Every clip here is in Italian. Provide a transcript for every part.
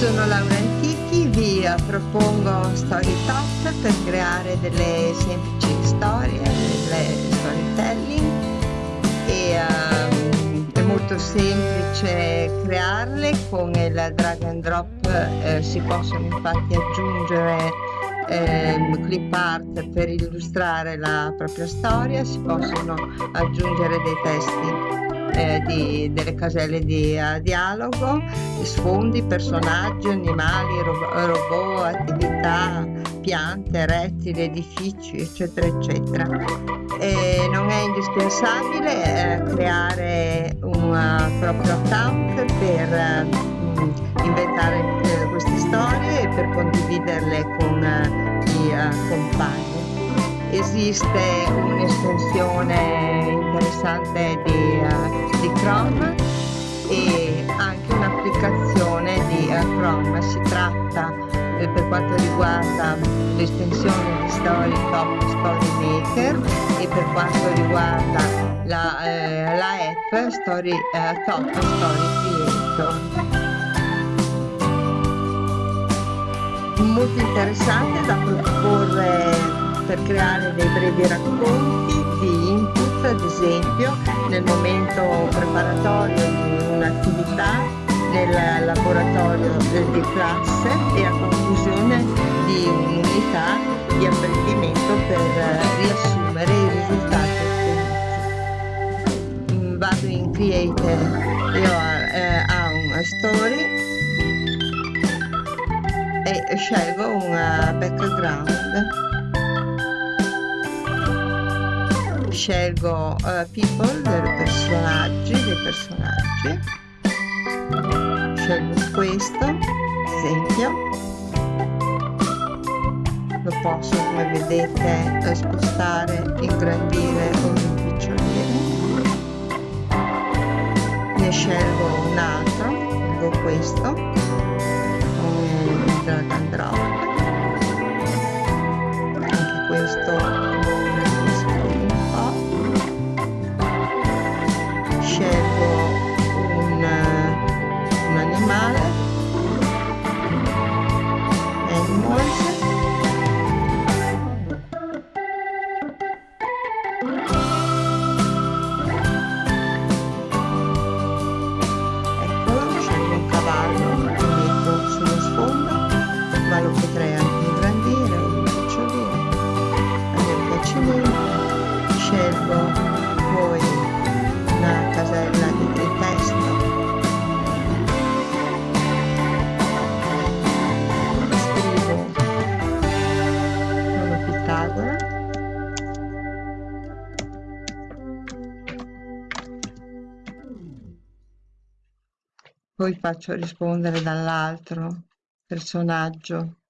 Sono Laura Antichi, vi propongo Story Top per creare delle semplici storie, delle storytelling. E um, è molto semplice crearle con il drag and drop eh, si possono infatti aggiungere eh, clip art per illustrare la propria storia, si possono aggiungere dei testi eh, di, delle caselle di uh, dialogo, sfondi, personaggi, animali, ro robot, attività, piante, rettili, edifici, eccetera, eccetera. E non è indispensabile eh, creare un uh, proprio account per uh, inventare eh, queste storie e per condividerle con i compagni. Esiste un'estensione interessante di, uh, di, Chrome e anche un'applicazione di uh, Chrome. Si tratta eh, per quanto riguarda l'estensione di Story Top Story Maker e per quanto riguarda la, eh, la app Story, eh, Top Story Creator. Molto interessante da proporre per creare dei brevi racconti di input, ad esempio nel momento preparatorio di un'attività nel laboratorio di classe e a conclusione di un'unità di apprendimento per riassumere i risultati ottenuti. Mm, vado in Create io eh, a una story e scelgo un background scelgo uh, people dei personaggi dei personaggi. Scelgo questo esempio. Lo posso come vedete spostare ingrandire o rimpicciolire ne scelgo un altro scelgo questo. Drag and drop. Anche questo poi faccio rispondere dall'altro personaggio.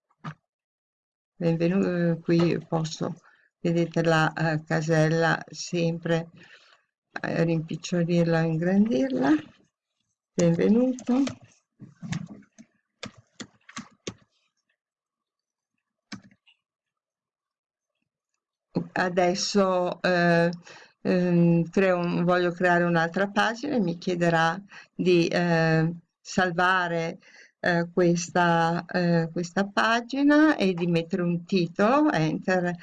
Benvenuto qui posso vedete la uh, casella sempre uh, rimpicciolirla o ingrandirla. Benvenuto. Adesso eh, eh, un, voglio creare un'altra pagina e mi chiederà di eh, salvare eh, questa, eh, questa pagina e di mettere un titolo, enter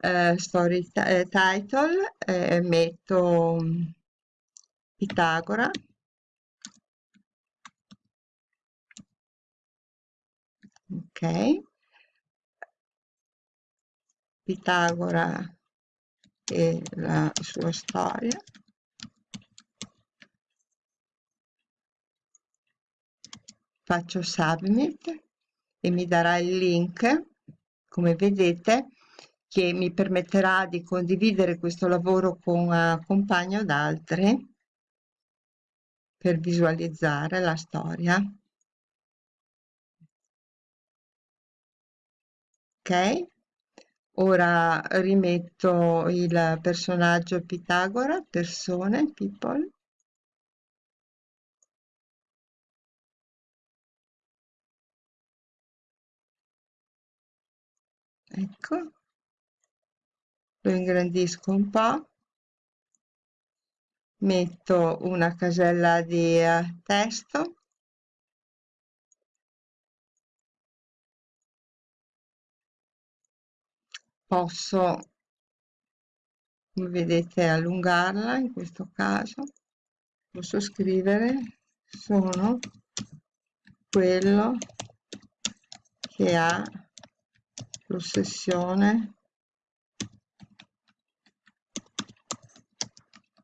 eh, story eh, title, metto Pitagora. Ok. Pitagora e la sua storia. Faccio submit e mi darà il link, come vedete, che mi permetterà di condividere questo lavoro con uh, compagni o altri per visualizzare la storia. Ok? Ora rimetto il personaggio Pitagora, persone, people. Ecco, lo ingrandisco un po', metto una casella di uh, testo posso come vedete allungarla in questo caso. Posso scrivere sono quello che ha l'ossessione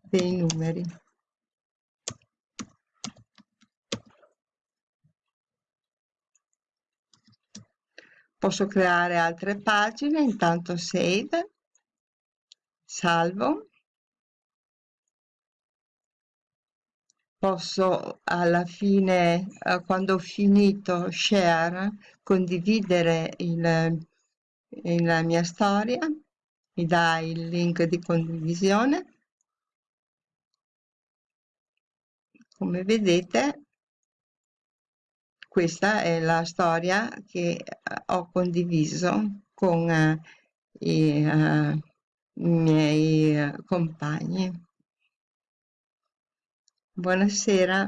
dei numeri posso creare altre pagine intanto save salvo. Posso alla fine eh, quando ho finito share condividere il, la mia storia mi dà il link di condivisione. Come vedete questa è la storia che eh, ho condiviso con uh, i, uh, miei compagni. Buonasera.